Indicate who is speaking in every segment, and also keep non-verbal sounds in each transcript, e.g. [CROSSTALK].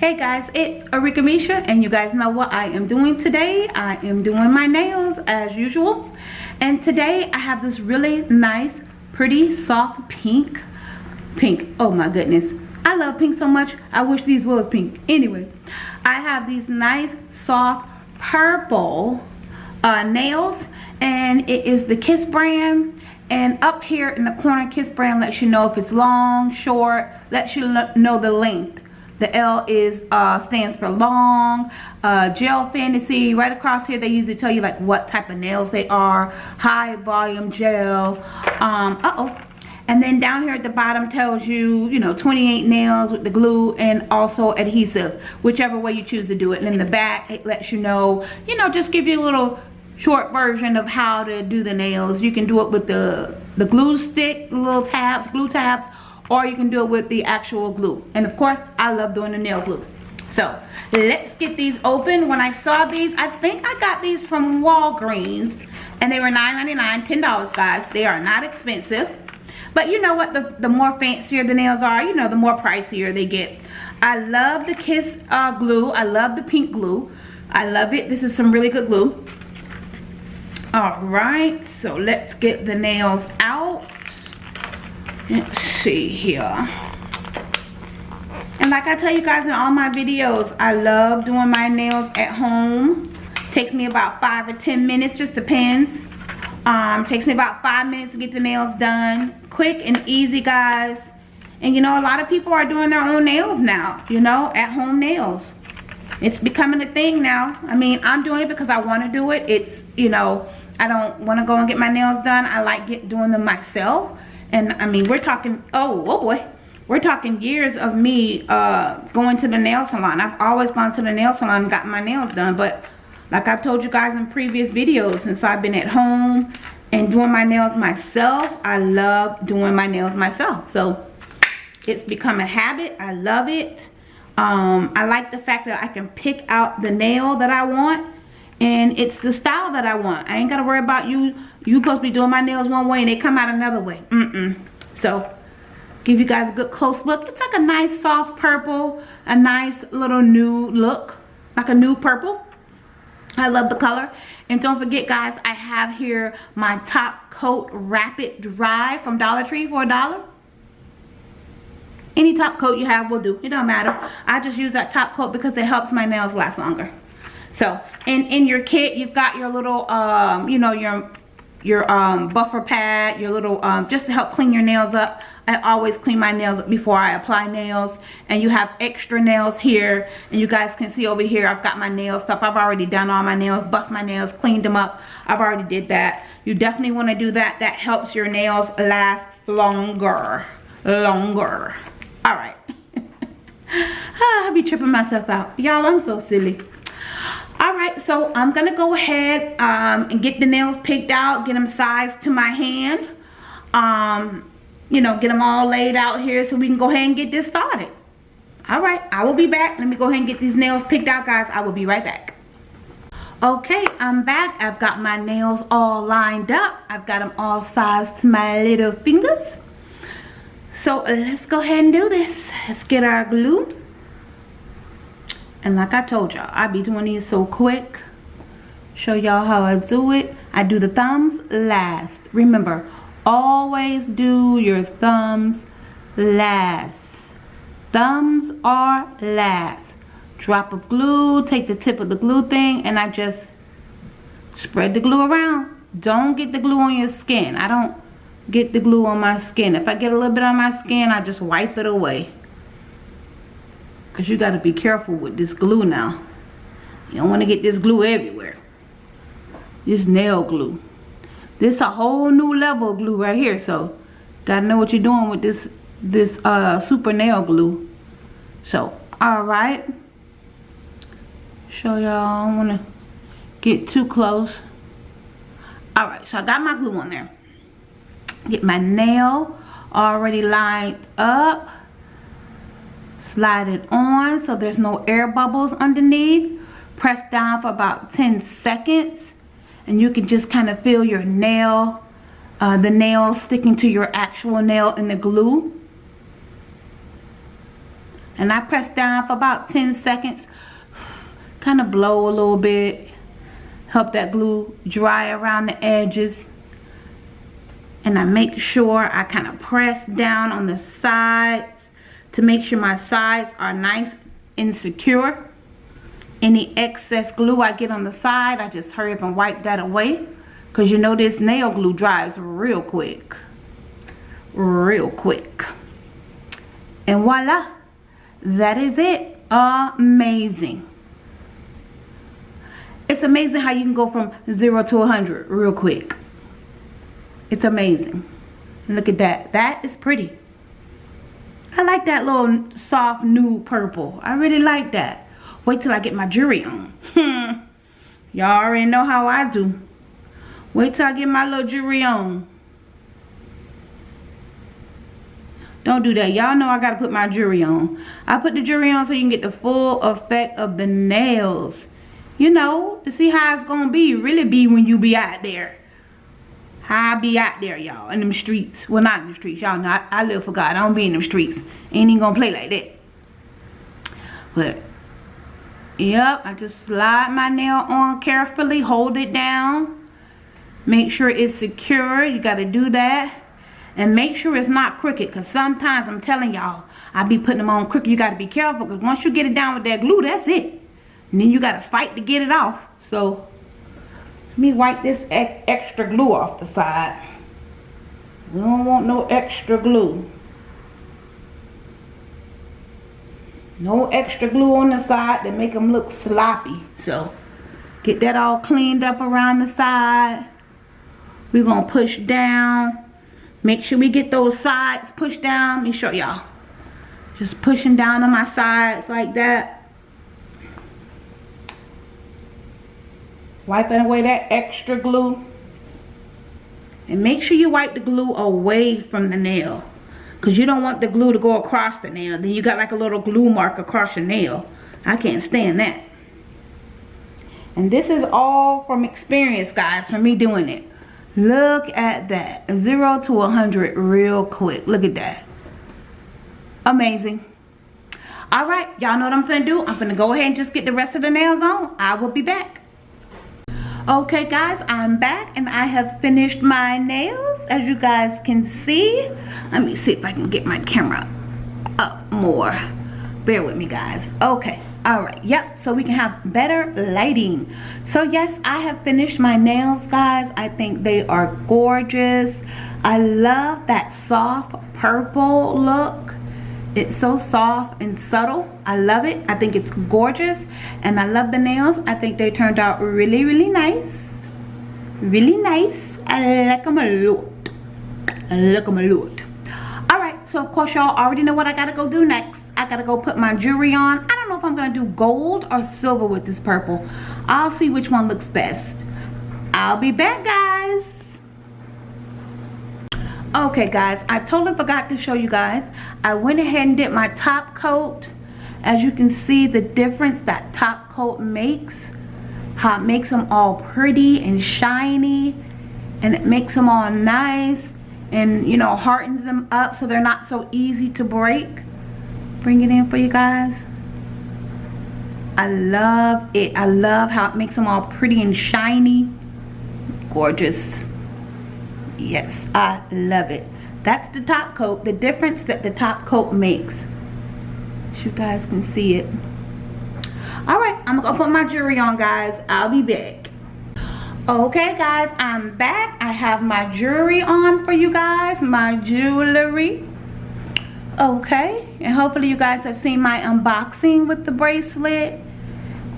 Speaker 1: guys it's Arika Misha and you guys know what I am doing today. I am doing my nails as usual. And today I have this really nice pretty soft pink pink oh my goodness. I love pink so much I wish these was pink. Anyway I have these nice soft purple uh, nails and it is the Kiss brand. And up here in the corner Kiss brand lets you know if it's long short lets you know the length the L is uh, stands for long. Uh, gel Fantasy. Right across here, they usually tell you like what type of nails they are. High volume gel. Um, uh-oh. And then down here at the bottom tells you, you know, 28 nails with the glue and also adhesive, whichever way you choose to do it. And in the back, it lets you know, you know, just give you a little short version of how to do the nails. You can do it with the, the glue stick, little tabs, glue tabs, or you can do it with the actual glue. And of course I love doing the nail glue. So let's get these open. When I saw these I think I got these from Walgreens and they were $9.99 $10 guys. They are not expensive. But you know what? The, the more fancier the nails are you know the more pricier they get. I love the Kiss uh, glue. I love the pink glue. I love it. This is some really good glue. All right. So let's get the nails out let's see here. And like I tell you guys in all my videos I love doing my nails at home. Takes me about five or ten minutes just depends. Um takes me about five minutes to get the nails done. Quick and easy guys. And you know a lot of people are doing their own nails now you know at home nails. It's becoming a thing now. I mean I'm doing it because I want to do it. It's you know I don't want to go and get my nails done. I like get doing them myself and I mean we're talking oh oh boy. We're talking years of me uh, going to the nail salon. I've always gone to the nail salon and gotten my nails done but like I've told you guys in previous videos since I've been at home and doing my nails myself I love doing my nails myself. So it's become a habit. I love it. Um, I like the fact that I can pick out the nail that I want and it's the style that I want. I ain't gotta worry about you. You supposed to be doing my nails one way and they come out another way. Mm-mm. So, give you guys a good close look. It's like a nice soft purple, a nice little nude look, like a nude purple. I love the color. And don't forget guys, I have here my top coat rapid dry from Dollar Tree for a dollar. Any top coat you have will do. It don't matter. I just use that top coat because it helps my nails last longer. So, in, in your kit, you've got your little, um, you know, your your um, buffer pad, your little, um, just to help clean your nails up. I always clean my nails before I apply nails. And you have extra nails here. And you guys can see over here, I've got my nail stuff. I've already done all my nails, buffed my nails, cleaned them up. I've already did that. You definitely want to do that. That helps your nails last longer. Longer. All right. [LAUGHS] ah, I'll be tripping myself out. Y'all, I'm so silly all right so i'm gonna go ahead um, and get the nails picked out get them sized to my hand. Um, you know get them all laid out here so we can go ahead and get this started. All right i will be back. Let me go ahead and get these nails picked out guys. I will be right back. Okay i'm back. I've got my nails all lined up. I've got them all sized to my little fingers. So let's go ahead and do this. Let's get our glue and like I told y'all, I be doing these so quick. Show y'all how I do it. I do the thumbs last. Remember, always do your thumbs last. Thumbs are last. Drop of glue, take the tip of the glue thing, and I just spread the glue around. Don't get the glue on your skin. I don't get the glue on my skin. If I get a little bit on my skin, I just wipe it away. Because you got to be careful with this glue now. You don't want to get this glue everywhere. This nail glue. This a whole new level of glue right here. So, got to know what you're doing with this this uh, super nail glue. So, alright. Show y'all. I don't want to get too close. Alright, so I got my glue on there. Get my nail already lined up slide it on so there's no air bubbles underneath. Press down for about 10 seconds and you can just kind of feel your nail uh, the nail sticking to your actual nail in the glue. And I press down for about 10 seconds [SIGHS] kind of blow a little bit help that glue dry around the edges. And I make sure I kind of press down on the sides to make sure my sides are nice and secure. Any excess glue I get on the side I just hurry up and wipe that away. Because you know this nail glue dries real quick. Real quick. And voila that is it. Amazing. It's amazing how you can go from zero to 100 real quick. It's amazing. Look at that. That is pretty I like that little soft nude purple I really like that wait till I get my jewelry on hmm. y'all already know how I do wait till I get my little jewelry on Don't do that. Y'all know I got to put my jewelry on. I put the jewelry on so you can get the full effect of the nails. You know, to see how it's going to be. Really be when you be out there. I be out there, y'all. In them streets. Well, not in the streets. Y'all know I, I live for God. I don't be in them streets. Ain't even to play like that. But, yep. I just slide my nail on carefully. Hold it down. Make sure it's secure. You got to do that and make sure it's not crooked because sometimes I'm telling y'all I be putting them on crooked you got to be careful because once you get it down with that glue that's it and then you got to fight to get it off so me wipe this extra glue off the side we don't want no extra glue no extra glue on the side to make them look sloppy so get that all cleaned up around the side we're gonna push down Make sure we get those sides pushed down. Let me show y'all. Just pushing down on my sides like that. Wiping away that extra glue. And make sure you wipe the glue away from the nail. Because you don't want the glue to go across the nail. Then you got like a little glue mark across your nail. I can't stand that. And this is all from experience, guys, from me doing it. Look at that. 0 to a 100 real quick. Look at that. Amazing. Alright, y'all know what I'm to do. I'm to go ahead and just get the rest of the nails on. I will be back. Okay guys, I'm back and I have finished my nails as you guys can see. Let me see if I can get my camera up more. Bear with me guys. Okay all right yep so we can have better lighting so yes i have finished my nails guys i think they are gorgeous i love that soft purple look it's so soft and subtle i love it i think it's gorgeous and i love the nails i think they turned out really really nice really nice i like them a lot i like them a lot all right so of course y'all already know what i gotta go do next I gotta go put my jewelry on. I don't know if I'm gonna do gold or silver with this purple. I'll see which one looks best. I'll be back guys. Okay guys, I totally forgot to show you guys. I went ahead and did my top coat. As you can see the difference that top coat makes. How it makes them all pretty and shiny. And it makes them all nice. And you know, hardens them up so they're not so easy to break bring it in for you guys I love it I love how it makes them all pretty and shiny gorgeous yes I love it. That's the top coat the difference that the top coat makes. As you guys can see it. All right I'm gonna put my jewelry on guys. I'll be back. Okay guys I'm back. I have my jewelry on for you guys my jewelry. Okay and hopefully you guys have seen my unboxing with the bracelet.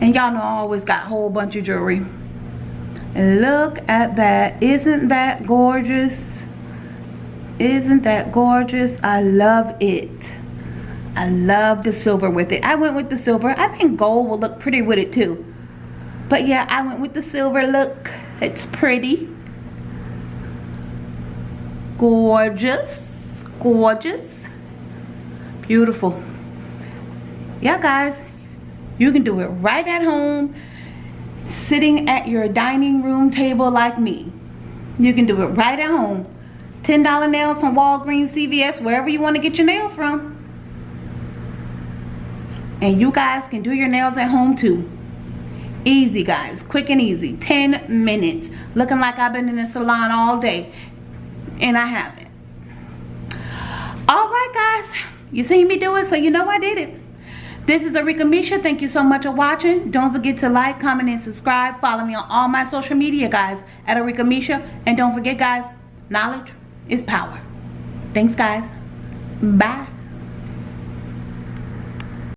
Speaker 1: And y'all know I always got a whole bunch of jewelry look at that. Isn't that gorgeous? Isn't that gorgeous? I love it. I love the silver with it. I went with the silver. I think gold will look pretty with it too. But yeah I went with the silver look. It's pretty. Gorgeous. Gorgeous. Beautiful. Yeah guys you can do it right at home sitting at your dining room table like me. You can do it right at home. $10 nails from Walgreens, CVS, wherever you want to get your nails from. and you guys can do your nails at home too. Easy guys quick and easy 10 minutes. Looking like I've been in the salon all day and I haven't. All right guys you seen me do it so you know I did it this is Arika Misha. Thank you so much for watching. Don't forget to like, comment, and subscribe. Follow me on all my social media, guys, at Arika Misha. And don't forget, guys, knowledge is power. Thanks, guys. Bye.